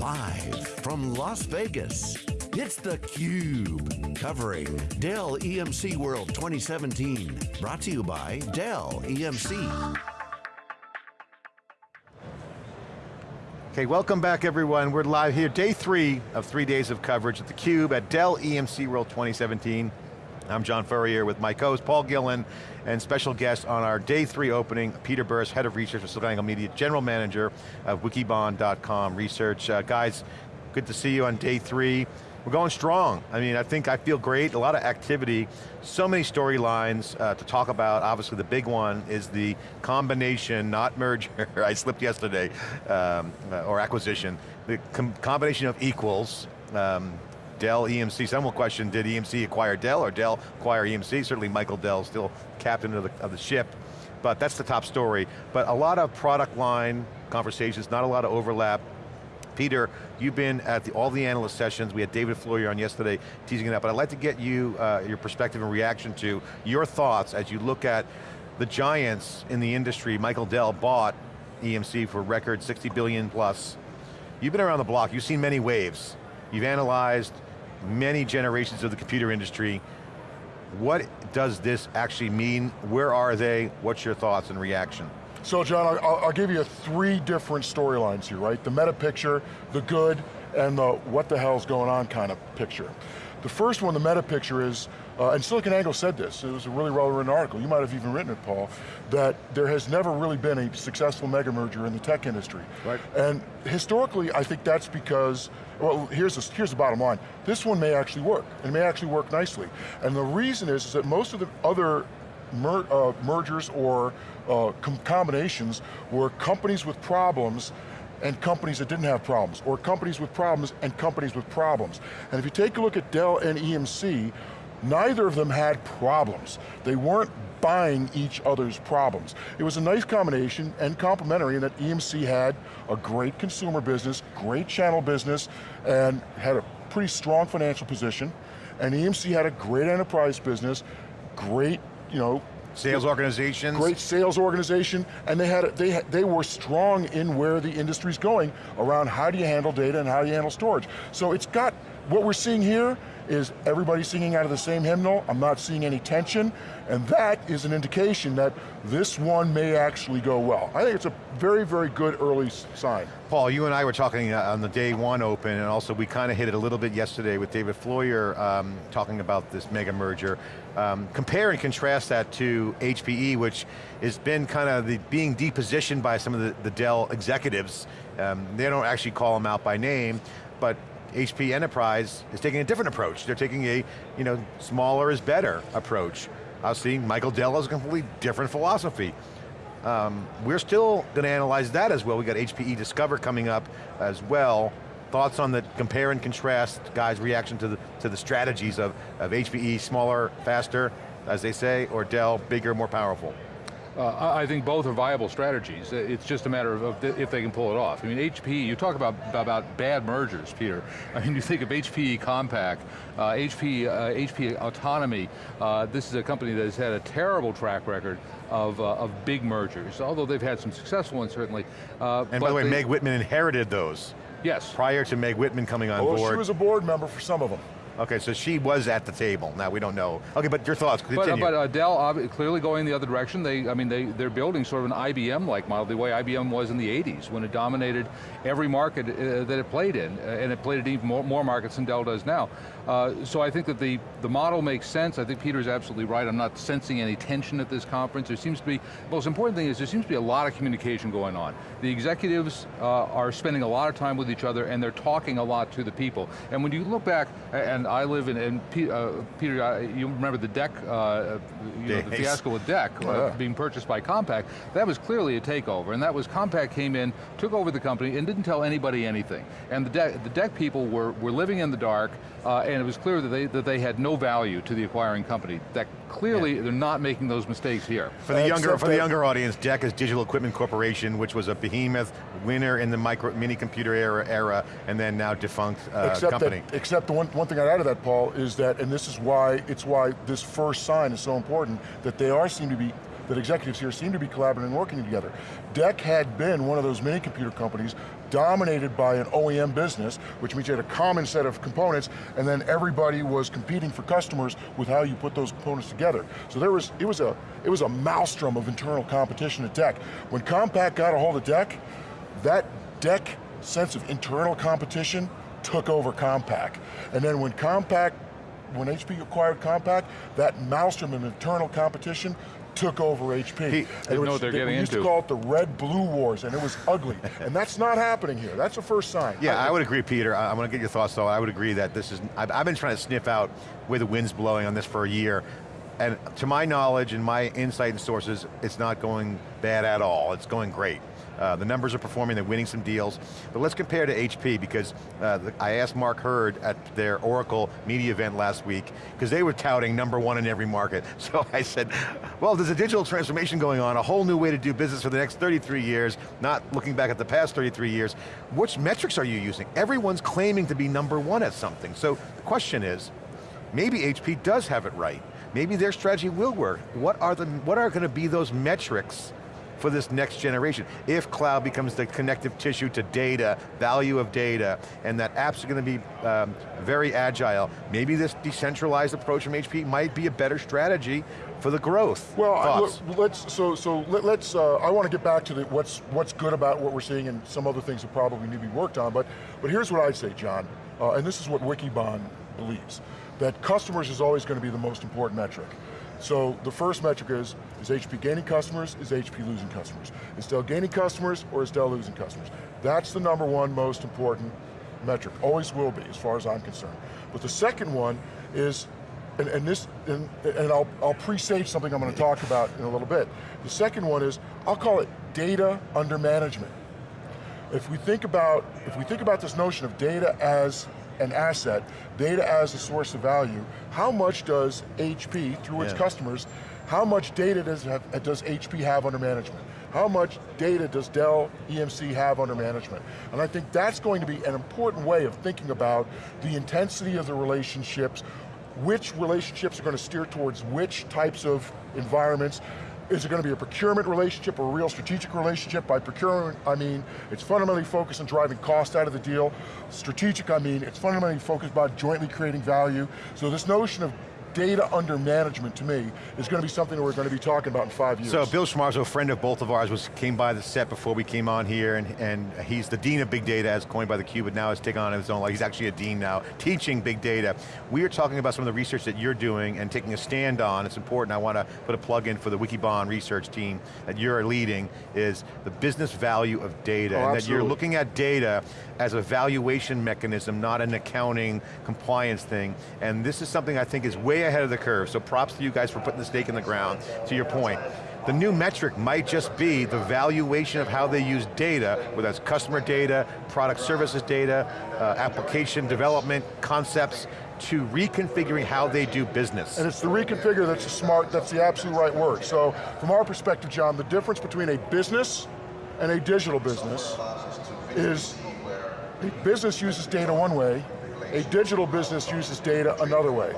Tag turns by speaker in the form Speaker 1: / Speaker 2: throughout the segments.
Speaker 1: Live from Las Vegas, it's theCUBE, covering Dell EMC World 2017. Brought to you by Dell EMC.
Speaker 2: Okay, welcome back everyone. We're live here, day three of three days of coverage at theCUBE at Dell EMC World 2017. I'm John Furrier with my co-host Paul Gillen and special guest on our day three opening, Peter Burris, Head of Research for SiliconANGLE Media, General Manager of Wikibon.com Research. Uh, guys, good to see you on day three. We're going strong. I mean, I think I feel great, a lot of activity, so many storylines uh, to talk about. Obviously the big one is the combination, not merger, I slipped yesterday, um, or acquisition. The com combination of equals, um, Dell, EMC. Some will question, did EMC acquire Dell or Dell acquire EMC? Certainly Michael Dell still captain of the, of the ship, but that's the top story. But a lot of product line conversations, not a lot of overlap. Peter, you've been at the, all the analyst sessions. We had David Floyer on yesterday teasing it but I'd like to get you, uh, your perspective and reaction to your thoughts as you look at the giants in the industry. Michael Dell bought EMC for record 60 billion plus. You've been around the block, you've seen many waves. You've analyzed many generations of the computer industry. What does this actually mean? Where are they? What's your thoughts and reaction?
Speaker 3: So John, I'll, I'll give you three different storylines here, right? The meta picture, the good, and the what the hell's going on kind of picture. The first one, the meta picture is, uh, and SiliconANGLE said this, it was a really well-written article, you might have even written it, Paul, that there has never really been a successful mega merger in the tech industry.
Speaker 2: Right.
Speaker 3: And historically, I think that's because well, here's the, here's the bottom line. This one may actually work, and may actually work nicely. And the reason is, is that most of the other mer uh, mergers or uh, com combinations were companies with problems and companies that didn't have problems, or companies with problems and companies with problems. And if you take a look at Dell and EMC, neither of them had problems. They weren't buying each other's problems. It was a nice combination and complementary in that EMC had a great consumer business, great channel business, and had a pretty strong financial position, and EMC had a great enterprise business, great, you know,
Speaker 2: Sales organizations.
Speaker 3: Great sales organization, and they had they they were strong in where the industry's going around how do you handle data and how do you handle storage. So it's got what we're seeing here is everybody singing out of the same hymnal, I'm not seeing any tension, and that is an indication that this one may actually go well. I think it's a very, very good early sign.
Speaker 2: Paul, you and I were talking uh, on the day one open, and also we kind of hit it a little bit yesterday with David Floyer um, talking about this mega merger. Um, compare and contrast that to HPE, which has been kind of being depositioned by some of the, the Dell executives. Um, they don't actually call them out by name, but HP Enterprise is taking a different approach. They're taking a, you know, smaller is better approach. Seeing Michael Dell has a completely different philosophy. Um, we're still going to analyze that as well. We got HPE Discover coming up as well. Thoughts on the compare and contrast, guys' reaction to the, to the strategies of, of HPE, smaller, faster, as they say, or Dell, bigger, more powerful?
Speaker 4: Uh, I think both are viable strategies. It's just a matter of if they can pull it off. I mean, HP, you talk about, about bad mergers, Peter. I mean, you think of HPE Compaq, uh, HP, uh, HP Autonomy. Uh, this is a company that has had a terrible track record of, uh, of big mergers, although they've had some successful ones, certainly.
Speaker 2: Uh, and by the way, they, Meg Whitman inherited those.
Speaker 4: Yes.
Speaker 2: Prior to Meg Whitman coming on
Speaker 3: oh,
Speaker 2: board.
Speaker 3: she was a board member for some of them.
Speaker 2: Okay, so she was at the table. Now we don't know. Okay, but your thoughts, continue.
Speaker 4: But, but uh, Dell clearly going the other direction. They, I mean, they, they're building sort of an IBM-like model, the way IBM was in the 80s, when it dominated every market uh, that it played in, uh, and it played in even more, more markets than Dell does now. Uh, so I think that the, the model makes sense. I think Peter's absolutely right. I'm not sensing any tension at this conference. There seems to be, the most important thing is there seems to be a lot of communication going on. The executives uh, are spending a lot of time with each other and they're talking a lot to the people. And when you look back, and I live in, in uh, Peter, uh, you remember the DEC, uh, you know, the fiasco with DEC uh, yeah. being purchased by Compaq, that was clearly a takeover, and that was Compaq came in, took over the company, and didn't tell anybody anything. And the DEC, the DEC people were, were living in the dark, uh, and it was clear that they, that they had no value to the acquiring company. That clearly, yeah. they're not making those mistakes here.
Speaker 2: For the, younger, for the younger audience, DEC is Digital Equipment Corporation, which was a behemoth winner in the micro, mini computer era, era and then now defunct uh,
Speaker 3: except
Speaker 2: company.
Speaker 3: That, except the one, one thing I'd add to that, Paul, is that, and this is why, it's why this first sign is so important, that they are seem to be that executives here seem to be collaborating and working together. DEC had been one of those mini computer companies dominated by an OEM business, which means you had a common set of components, and then everybody was competing for customers with how you put those components together. So there was, it was a, it was a maelstrom of internal competition at DEC. When Compaq got a hold of DEC, that DEC sense of internal competition took over Compaq. And then when Compaq, when HP acquired Compaq, that maelstrom of internal competition took over HP.
Speaker 4: He, they know what they're getting
Speaker 3: we used
Speaker 4: into.
Speaker 3: to call it the red-blue wars, and it was ugly. and that's not happening here. That's the first sign.
Speaker 2: Yeah, I, would agree, Peter. I, I want to get your thoughts though. I would agree that this is, I've, I've been trying to sniff out where the wind's blowing on this for a year. And to my knowledge and my insight and sources, it's not going bad at all. It's going great. Uh, the numbers are performing, they're winning some deals. But let's compare to HP because uh, the, I asked Mark Hurd at their Oracle media event last week, because they were touting number one in every market. So I said, well, there's a digital transformation going on, a whole new way to do business for the next 33 years, not looking back at the past 33 years. Which metrics are you using? Everyone's claiming to be number one at something. So the question is, maybe HP does have it right. Maybe their strategy will work. What are, the, what are going to be those metrics for this next generation. If cloud becomes the connective tissue to data, value of data, and that apps are going to be um, very agile, maybe this decentralized approach from HP might be a better strategy for the growth.
Speaker 3: Well, I, let's so so let, us uh, I want to get back to the, what's what's good about what we're seeing and some other things that probably need to be worked on. But but here's what I'd say, John, uh, and this is what Wikibon believes: that customers is always going to be the most important metric. So the first metric is, is HP gaining customers, is HP losing customers? Is Dell gaining customers, or is Dell losing customers? That's the number one most important metric, always will be, as far as I'm concerned. But the second one is, and, and this, and, and I'll, I'll presage something I'm going to talk about in a little bit. The second one is, I'll call it data under management. If we think about, if we think about this notion of data as an asset, data as a source of value, how much does HP, through its
Speaker 2: Yeah.
Speaker 3: customers, how much data does, have, does HP have under management? How much data does Dell EMC have under management? And I think that's going to be an important way of thinking about the intensity of the relationships, which relationships are going to steer towards which types of environments, is it going to be a procurement relationship or a real strategic relationship? By procurement, I mean, it's fundamentally focused on driving cost out of the deal. Strategic, I mean, it's fundamentally focused about jointly creating value. So this notion of data under management, to me, is going to be something that we're going to be talking about in five years.
Speaker 2: So Bill Schmarzo, a friend of both of ours, was came by the set before we came on here, and, and he's the dean of big data, as coined by the Cube, but now has taken on his own life. He's actually a dean now, teaching big data. We are talking about some of the research that you're doing and taking a stand on. It's important. I want to put a plug in for the Wikibon research team that you're leading. Is the business value of data,
Speaker 3: Oh,
Speaker 2: and that you're looking at data as a valuation mechanism, not an accounting compliance thing. And this is something I think is way ahead of the curve. So props to you guys for putting the stake in the ground. To your point. The new metric might just be the valuation of how they use data, whether that's customer data, product services data, uh, application development, concepts, to reconfiguring how they do business.
Speaker 3: And it's the reconfigure that's the smart, that's the absolute right word. So from our perspective, John, the difference between a business and a digital business is a business uses data one way, a digital business uses data another way.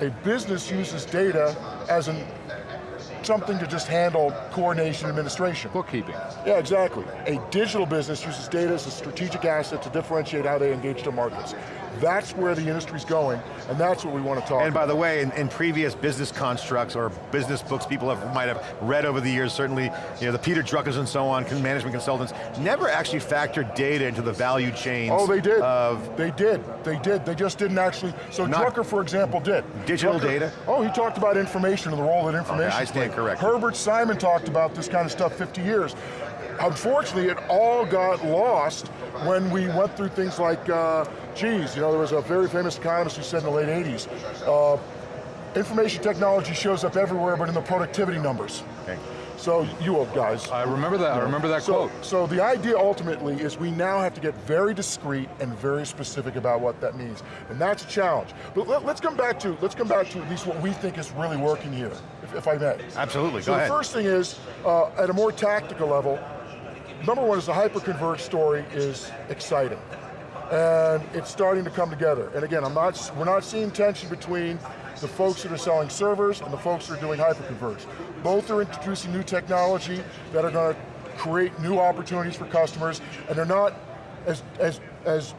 Speaker 3: A business uses data as an something to just handle coordination administration.
Speaker 4: Bookkeeping.
Speaker 3: Yeah, exactly. A digital business uses data as a strategic asset to differentiate how they engage their markets. That's where the industry's going, and that's what we want to talk
Speaker 2: And
Speaker 3: about.
Speaker 2: by the way, in, in previous business constructs or business books people have, might have read over the years, certainly you know, the Peter Druckers and so on, management consultants, never actually factored data into the value chains
Speaker 3: Oh, they did.
Speaker 2: of
Speaker 3: they did. They did. They just didn't actually. So Drucker, for example, did.
Speaker 2: Digital
Speaker 3: Drucker-
Speaker 2: data?
Speaker 3: Oh, he talked about information and the role that information.
Speaker 2: Okay, I stand
Speaker 3: played.
Speaker 2: corrected.
Speaker 3: Herbert Simon talked about this kind of stuff 50 years. Unfortunately, it all got lost when we went through things like, uh, geez, you know, there was a very famous economist who said in the late 80s, uh, information technology shows up everywhere but in the productivity numbers.
Speaker 2: Okay.
Speaker 3: So you old guys.
Speaker 4: I remember that, I remember that
Speaker 3: So,
Speaker 4: quote.
Speaker 3: so the idea ultimately is we now have to get very discreet and very specific about what that means. And that's a challenge. But let, us come back to, let's come back to at least what we think is really working here, if, if I may.
Speaker 2: Absolutely,
Speaker 3: so
Speaker 2: go ahead.
Speaker 3: the first thing is, uh, at a more tactical level, number one is the hyperconverged story is exciting. And it's starting to come together. And again, I'm not, we're not seeing tension between the folks that are selling servers and the folks that are doing hyperconverged. Both are introducing new technology that are going to create new opportunities for customers, and they're not as, as, as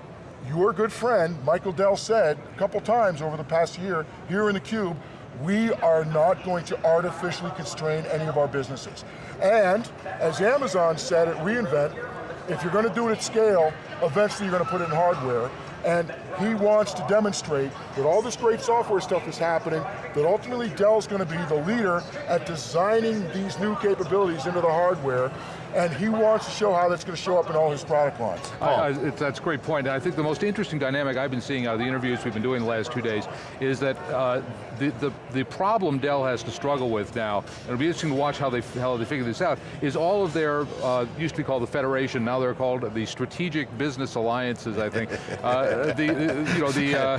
Speaker 3: your good friend, Michael Dell said a couple times over the past year here in theCUBE, we are not going to artificially constrain any of our businesses. And, as Amazon said at reInvent, if you're going to do it at scale, eventually you're going to put it in hardware, and he wants to demonstrate that all this great software stuff is happening, that ultimately Dell's going to be the leader at designing these new capabilities into the hardware, and he wants to show how that's going to show up in all his product lines.
Speaker 4: I, I, that's a great point. I think the most interesting dynamic I've been seeing out of the interviews we've been doing the last two days is that uh, the, the, the problem Dell has to struggle with now, and it'll be interesting to watch how they, how they figure this out, is all of their, uh, used to be called the Federation, now they're called the Strategic Business Alliances, I think. uh, the, you know, the, uh,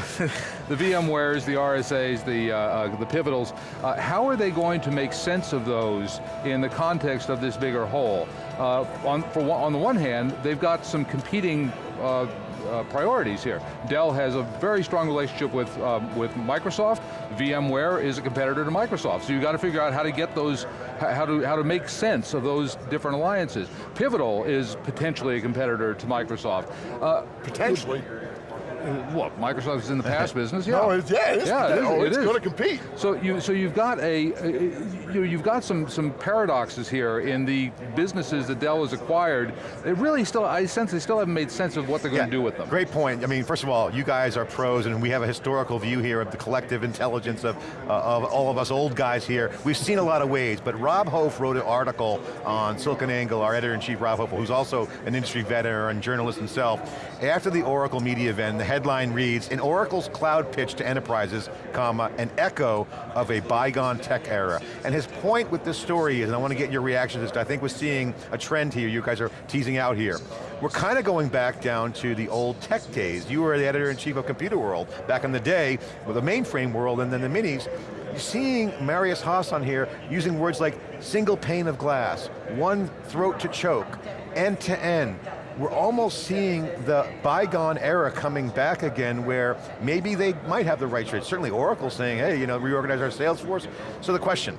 Speaker 4: the VMwares, the RSAs, the, uh, uh, the Pivotals, how are they going to make sense of those in the context of this bigger whole? uh, on, for, on the one hand, they've got some competing uh, uh, priorities here. Dell has a very strong relationship with, um, with Microsoft. VMware is a competitor to Microsoft. So you've got to figure out how to get those, how to, how to make sense of those different alliances. Pivotal is potentially a competitor to Microsoft.
Speaker 3: Uh, potentially.
Speaker 4: What, Microsoft is in the PaaS business?
Speaker 3: Yeah. No, it's, yeah, it is. Yeah, it is, oh, it's going to compete.
Speaker 4: So you, so you've got a, a you, you've got some some paradoxes here in the businesses that Dell has acquired. They really still, I sense they still haven't made sense of what they're going to do with them.
Speaker 2: Great point. I mean, first of all, you guys are pros, and we have a historical view here of the collective intelligence of uh, of all of us old guys here. We've seen a lot of ways, but Rob Hof wrote an article on SiliconANGLE, our editor-in-chief Rob Hof, who's also an industry veteran and journalist himself. After the Oracle media event, the headline reads, in Oracle's cloud pitch to enterprises, comma, an echo of a bygone tech era. And his point with this story is, and I want to get your reaction to this, I think we're seeing a trend here, you guys are teasing out here. We're kind of going back down to the old tech days. You were the editor-in-chief of Computer World back in the day, with the mainframe world and then the minis. You're seeing Marius Haas on here using words like single pane of glass, one throat to choke, end to end, we're almost seeing the bygone era coming back again where maybe they might have the right trade. Certainly Oracle saying, hey, you know, reorganize our sales force. So the question,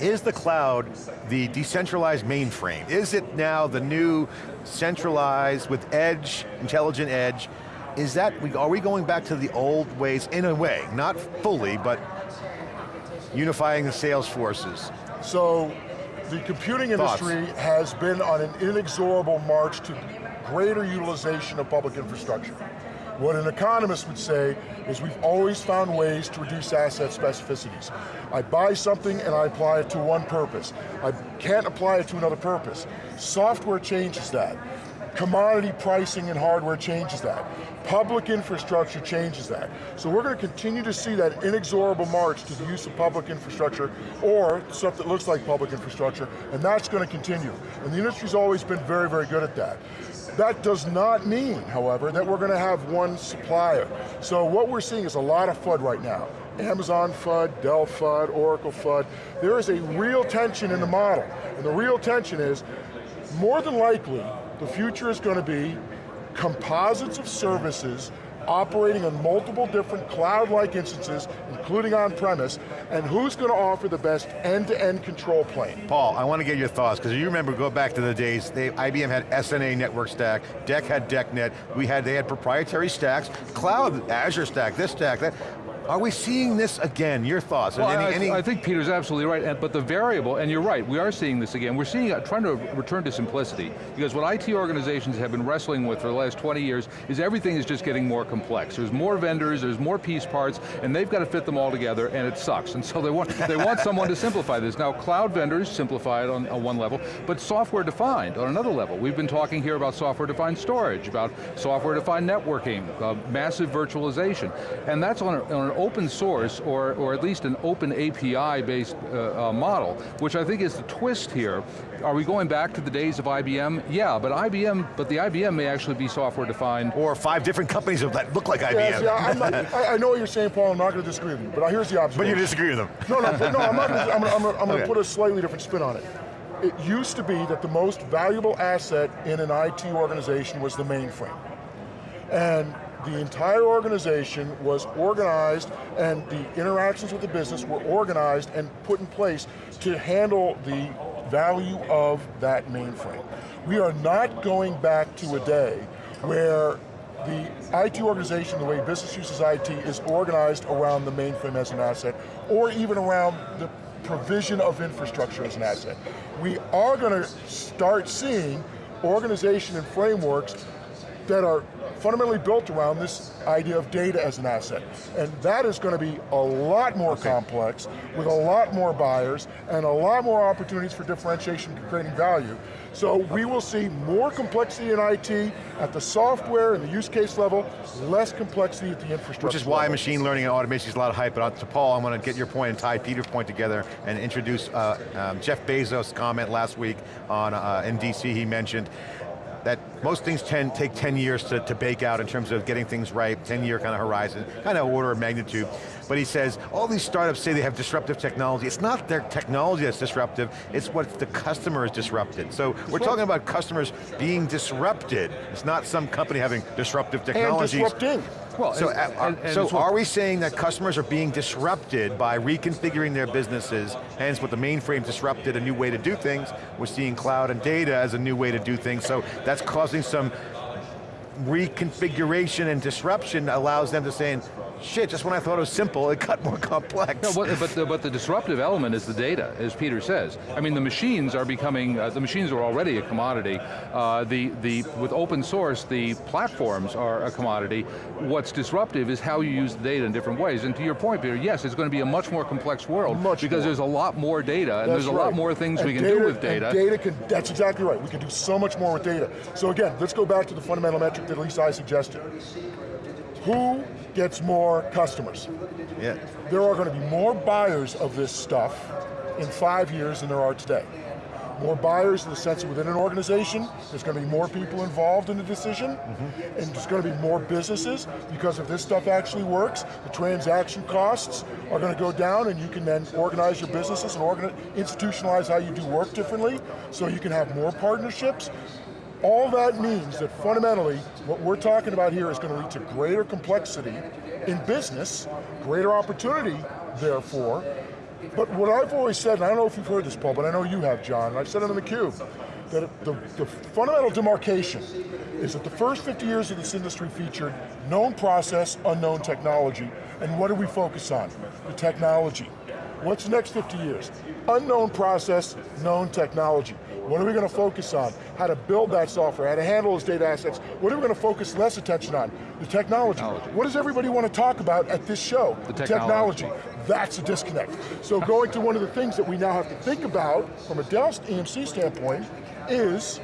Speaker 2: is the cloud the decentralized mainframe? Is it now the new centralized with edge, intelligent edge? Is that, are we going back to the old ways in a way, not fully, but unifying the sales forces?
Speaker 3: So the computing industry Thoughts? has been on an inexorable march to greater utilization of public infrastructure. What an economist would say is we've always found ways to reduce asset specificities. I buy something and I apply it to one purpose. I can't apply it to another purpose. Software changes that. Commodity pricing and hardware changes that. Public infrastructure changes that. So we're going to continue to see that inexorable march to the use of public infrastructure or stuff that looks like public infrastructure, and that's going to continue. And the industry's always been very, very good at that. That does not mean, however, that we're going to have one supplier. So what we're seeing is a lot of FUD right now. Amazon FUD, Dell FUD, Oracle FUD. There is a real tension in the model. And the real tension is, more than likely, the future is going to be composites of services operating on multiple different cloud-like instances, including on-premise, and who's going to offer the best end-to-end -end control plane?
Speaker 2: Paul, I want to get your thoughts, because you remember, go back to the days, they, IBM had SNA network stack, DEC had DECnet, we had, they had proprietary stacks, cloud, Azure stack, this stack, that. Are we seeing this again? Your thoughts?
Speaker 4: Well, any, I, any... I, think Peter's absolutely right, but the variable, and you're right, we are seeing this again. We're seeing, uh, trying to return to simplicity, because what IT organizations have been wrestling with for the last 20 years is everything is just getting more complex. There's more vendors, there's more piece parts, and they've got to fit them all together, and it sucks. And so they want, they want someone to simplify this. Now, cloud vendors simplify it on, on one level, but software defined on another level. We've been talking here about software defined storage, about software defined networking, uh, massive virtualization, and that's on, a, on an open source or, or at least an open API-based uh, uh, model, which I think is the twist here. Are we going back to the days of IBM? Yeah, but IBM, but the IBM may actually be software defined.
Speaker 2: Or five different companies that look like IBM.
Speaker 3: Yes, yeah, not, I, I, know what you're saying, Paul, I'm not going to disagree with you, but here's the observation.
Speaker 2: But you disagree with them.
Speaker 3: No, no, no, I'm not going to, I'm going to, okay. put a slightly different spin on it. It used to be that the most valuable asset in an IT organization was the mainframe. And the entire organization was organized and the interactions with the business were organized and put in place to handle the value of that mainframe. We are not going back to a day where the IT organization, the way business uses IT, is organized around the mainframe as an asset, or even around the provision of infrastructure as an asset. We are going to start seeing organization and frameworks that are fundamentally built around this idea of data as an asset. And that is going to be a lot more okay. complex, with a lot more buyers, and a lot more opportunities for differentiation and creating value. So we will see more complexity in IT at the software and the use case level, less complexity at the infrastructure
Speaker 2: Which is why
Speaker 3: level.
Speaker 2: machine learning and automation is a lot of hype, but to Paul, I want to get your point and tie Peter's point together and introduce uh, um, Jeff Bezos' comment last week on uh, in DC, he mentioned, most things tend, take 10 years to, to bake out in terms of getting things right, 10 year kind of horizon, kind of order of magnitude. But he says, all these startups say they have disruptive technology. It's not their technology that's disruptive, it's what the customer is disrupted. So we're talking about customers being disrupted. It's not some company having disruptive technologies.
Speaker 3: And disrupting.
Speaker 2: Well, so, and, uh, and, and so are we saying that customers are being disrupted by reconfiguring their businesses, hence with the mainframe disrupted a new way to do things, we're seeing cloud and data as a new way to do things, so that's causing some reconfiguration and disruption allows them to say, shit, just when I thought it was simple, it got more complex.
Speaker 4: No, but, but, the, but the disruptive element is the data, as Peter says. I mean, the machines are becoming, uh, the machines are already a commodity. Uh, the, the, with open source, the platforms are a commodity. What's disruptive is how you use the data in different ways. And to your point, Peter, yes, it's going to be a much more complex world
Speaker 3: much
Speaker 4: because
Speaker 3: more.
Speaker 4: there's a lot more data and
Speaker 3: that's
Speaker 4: there's a
Speaker 3: right.
Speaker 4: lot more things
Speaker 3: and
Speaker 4: we can
Speaker 3: data,
Speaker 4: do with data.
Speaker 3: data can, that's exactly right. We can do so much more with data. So again, let's go back to the fundamental metric that Lisa I suggested. Who gets more customers?
Speaker 2: Yeah.
Speaker 3: There are going to be more buyers of this stuff in five years than there are today. More buyers in the sense that within an organization, there's going to be more people involved in the decision, mm -hmm. and there's going to be more businesses, because if this stuff actually works, the transaction costs are going to go down and you can then organize your businesses and institutionalize how you do work differently, so you can have more partnerships, all that means that fundamentally, what we're talking about here is going to lead to greater complexity in business, greater opportunity, therefore, but what I've always said, and I don't know if you've heard this, Paul, but I know you have, John, and I've said it in the cube, that the, the fundamental demarcation is that the first 50 years of this industry featured known process, unknown technology, and what do we focus on? The technology. What's the next 50 years? Unknown process, known technology. What are we going to focus on? How to build that software, how to handle those data assets. What are we going to focus less attention on? The technology. technology. What does everybody want to talk about at this show?
Speaker 4: The technology.
Speaker 3: technology. That's a disconnect. So going to one of the things that we now have to think about from a Dell EMC standpoint is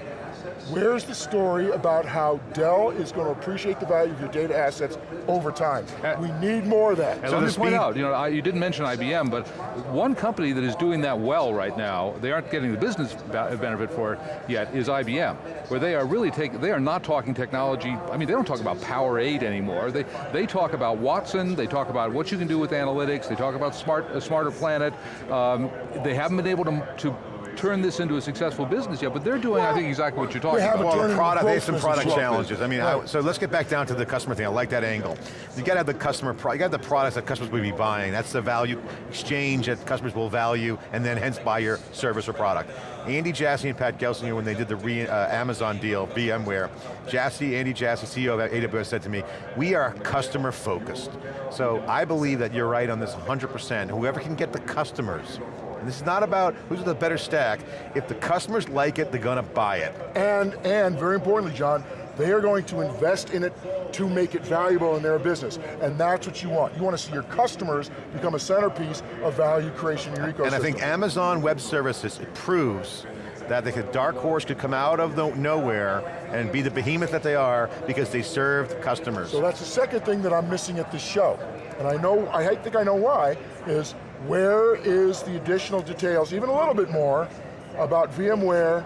Speaker 3: Where's the story about how Dell is going to appreciate the value of your data assets over time? Uh, we need more of that.
Speaker 4: And so let me point out, you know, I, you didn't mention IBM, but one company that is doing that well right now, they aren't getting the business benefit for it yet, is IBM, where they are really taking, they are not talking technology, I mean, they don't talk about Power 8 anymore, they, they talk about Watson, they talk about what you can do with analytics, they talk about smart, a smarter planet, um, they haven't been able to, to turn this into a successful business yet, but they're doing, well, I think, exactly what you're talking about.
Speaker 2: Well, the product, they have some product challenges. I mean, right. I, so let's get back down to the customer thing. I like that angle. You got to have the customer, you got to have the products that customers will be buying. That's the value exchange that customers will value, and then hence buy your service or product. Andy Jassy and Pat Gelsinger, when they did the re, uh, Amazon deal, VMware, Jassy, Andy Jassy, CEO of AWS said to me, we are customer focused. So I believe that you're right on this 100%. Whoever can get the customers and this is not about who's the better stack. If the customers like it, they're going to buy it.
Speaker 3: And, and very importantly, John, they are going to invest in it to make it valuable in their business. And that's what you want. You want to see your customers become a centerpiece of value creation in your ecosystem.
Speaker 2: And I think Amazon Web Services, it proves that the dark horse could come out of the nowhere and be the behemoth that they are because they served customers.
Speaker 3: So that's the second thing that I'm missing at this show. And I know, I think I know why, is where is the additional details, even a little bit more, about VMware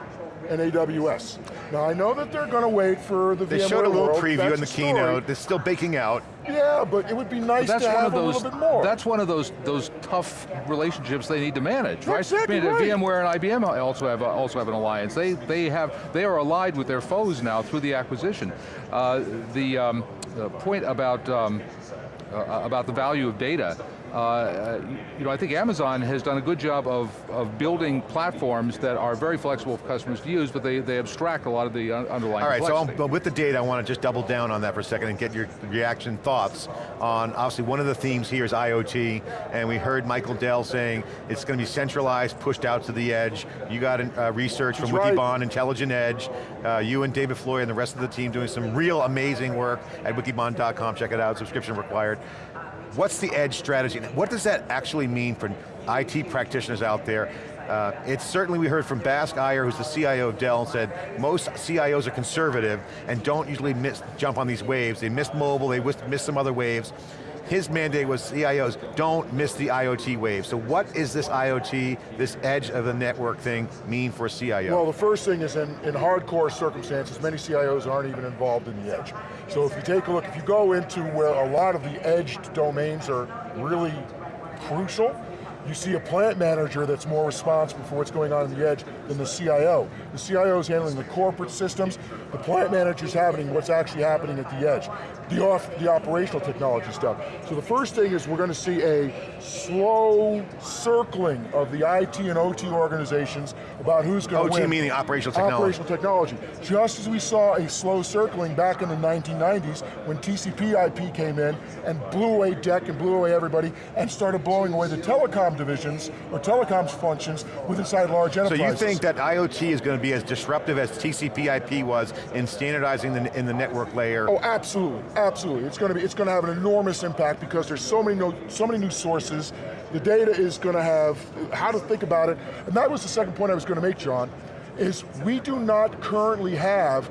Speaker 3: and AWS. Now I know that they're going to wait for the
Speaker 2: they
Speaker 3: VMware
Speaker 2: They showed a little
Speaker 3: world.
Speaker 2: preview
Speaker 3: That's
Speaker 2: in the keynote, they're still baking out.
Speaker 3: Yeah, but it would be nice to have
Speaker 4: those,
Speaker 3: a little bit more.
Speaker 4: That's one of those those tough relationships they need to manage, right?
Speaker 3: Exactly
Speaker 4: I mean,
Speaker 3: right.
Speaker 4: VMware and IBM also have also have an alliance. They they have they are allied with their foes now through the acquisition. Uh, the, um, the, point about um, uh, about the value of data uh, you know, I think Amazon has done a good job of, of building platforms that are very flexible for customers to use, but they, they abstract a lot of the underlying
Speaker 2: All right, so
Speaker 4: complexity.
Speaker 2: um, with the data, I want to just double down on that for a second and get your reaction thoughts on, obviously one of the themes here is IoT, and we heard Michael Dell saying it's going to be centralized, pushed out to the edge. You got uh, research from
Speaker 3: He's right.
Speaker 2: Wikibon, Intelligent Edge, uh, you and David Floyer and the rest of the team doing some real amazing work at wikibon.com, check it out, subscription required. What's the edge strategy? What does that actually mean for IT practitioners out there? Uh, it's certainly, we heard from Bask Iyer, who's the CIO of Dell, and said most CIOs are conservative and don't usually miss, jump on these waves. They missed mobile, they missed missed some other waves. His mandate was CIOs, don't miss the IoT wave. So what is this IoT, this edge of the network thing mean for a CIO?
Speaker 3: Well, the first thing is in, in hardcore circumstances, many CIOs aren't even involved in the edge. So if you take a look, if you go into where a lot of the edged domains are really crucial, you see a plant manager that's more responsible for what's going on in the edge than the CIO. The CIO is handling the corporate systems, the plant manager's handling what's actually happening at the edge. The, off, the operational technology stuff. So the first thing is we're going to see a slow circling of the IT and OT organizations about who's going to
Speaker 2: OT meaning operational technology.
Speaker 3: Operational technology. Just as we saw a slow circling back in the 1990s when TCP IP came in and blew away DEC and blew away everybody and started blowing away the telecom divisions or telecoms functions with inside large
Speaker 2: So
Speaker 3: enterprises.
Speaker 2: you think that IoT is going to be as disruptive as TCP IP was in standardizing the, in the network layer?
Speaker 3: Oh, absolutely, absolutely. It's going to be, it's going to have an enormous impact because there's so many, no, so many new sources. The data is going to have how to think about it, and that was the second point I was going to make, John. Is we do not currently have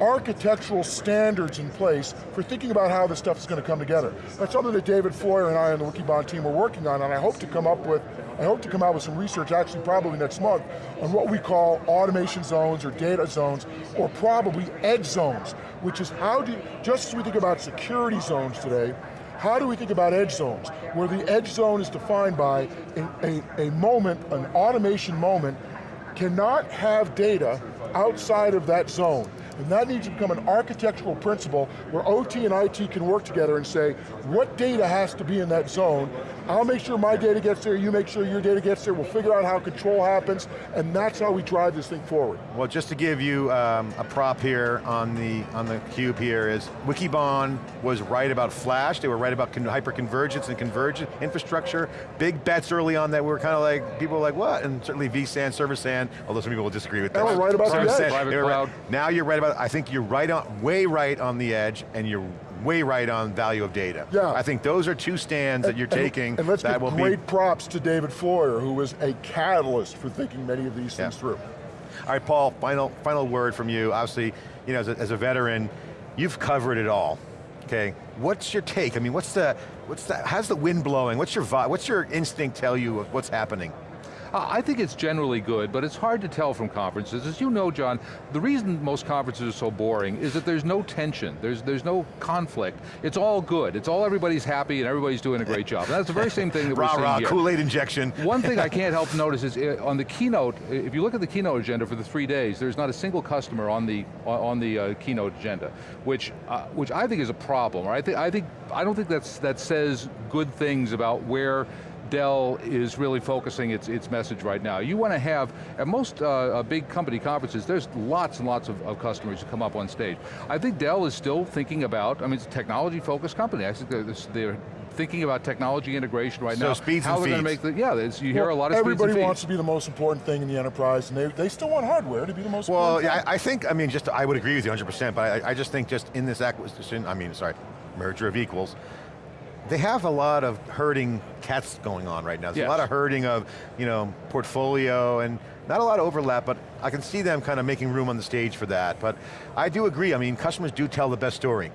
Speaker 3: architectural standards in place for thinking about how this stuff is going to come together. That's something that David Floyer and I and the Wikibon team are working on, and I hope to come up with, I hope to come out with some research, actually probably next month, on what we call automation zones or data zones, or probably edge zones, which is how do, just as we think about security zones today, how do we think about edge zones? Where the edge zone is defined by a, a, a moment, an automation moment, cannot have data outside of that zone. And that needs to become an architectural principle where OT and IT can work together and say, what data has to be in that zone? I'll make sure my data gets there, you make sure your data gets there, we'll figure out how control happens, and that's how we drive this thing forward.
Speaker 2: Well, just to give you um, a prop here on the on the cube here is Wikibon was right about Flash. They were right about con hyperconvergence and convergent infrastructure. Big bets early on that were kind of like people were like what, and certainly vSAN, server SAN. Although some people will disagree with that.
Speaker 3: And we're right about the edge.
Speaker 2: SAN,
Speaker 4: Private
Speaker 2: they right. Now you're right about. I think you're right on, way right on the edge, and you're way right on value of data.
Speaker 3: Yeah.
Speaker 2: I think those are two stands that you're
Speaker 3: And-
Speaker 2: taking
Speaker 3: And let's
Speaker 2: that
Speaker 3: give
Speaker 2: will
Speaker 3: great
Speaker 2: be.
Speaker 3: props to David Floyer, who was a catalyst for thinking many of these things
Speaker 2: Yeah.
Speaker 3: through.
Speaker 2: All right, Paul, final, final word from you. Obviously, you know, as a, as a veteran, you've covered it all, okay? What's your take? I mean, what's the, what's the, how's the wind blowing? What's your vibe, what's your instinct tell you of what's happening?
Speaker 4: I think it's generally good, but it's hard to tell from conferences. As you know, John, the reason most conferences are so boring is that there's no tension, there's, there's no conflict. It's all good, it's all everybody's happy and everybody's doing a great job. And that's the very same thing that we're
Speaker 2: Rah
Speaker 4: seeing
Speaker 2: rah. Kool-Aid injection.
Speaker 4: One thing I can't help notice is uh, on the keynote, if you look at the keynote agenda for the three days, there's not a single customer on the on the uh, keynote agenda, which uh, which I think is a problem. Right? I think I think I don't think that's that says good things about where Dell is really focusing its, its message right now. You want to have, at most uh, uh, big company conferences, there's lots and lots of, of customers who come up on stage. I think Dell is still thinking about, I mean, it's a technology focused company. I think they're, they're thinking about technology integration right
Speaker 2: So
Speaker 4: now.
Speaker 2: speeds
Speaker 4: How
Speaker 2: and
Speaker 4: they're going to
Speaker 2: feeds.
Speaker 4: make the, yeah, there's- you hear
Speaker 3: Well,
Speaker 4: a lot of
Speaker 3: Everybody
Speaker 4: speeds and
Speaker 3: wants
Speaker 4: feeds.
Speaker 3: to be the most important thing in the enterprise, and they, they still want hardware to be the most
Speaker 2: Well,
Speaker 3: important
Speaker 2: yeah, I, I think, I mean, just, I would agree with you 100%, but I, I just think just in this acquisition, I mean, sorry, merger of equals, they have a lot of herding cats going on right now. There's
Speaker 4: Yes.
Speaker 2: a lot of herding of, you know, portfolio and not a lot of overlap, but I can see them kind of making room on the stage for that. But I do agree, I mean, customers do tell the best story.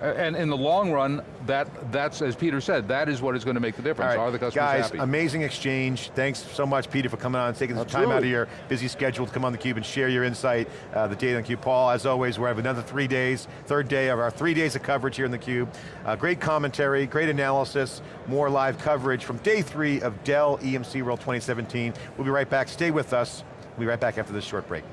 Speaker 4: And in the long run, that that's, as Peter said, that is what is going to make the difference. Are the customers
Speaker 2: guys,
Speaker 4: happy?
Speaker 2: amazing exchange. Thanks so much, Peter, for coming on and taking some time out of your busy schedule to come on theCUBE and share your insight, uh, the data on theCUBE. Paul, as always, we have another three days, third day of our three days of coverage here in theCUBE. Uh, great commentary, great analysis, more live coverage from day three of Dell EMC World 2017. We'll be right back, stay with us. We'll be right back after this short break.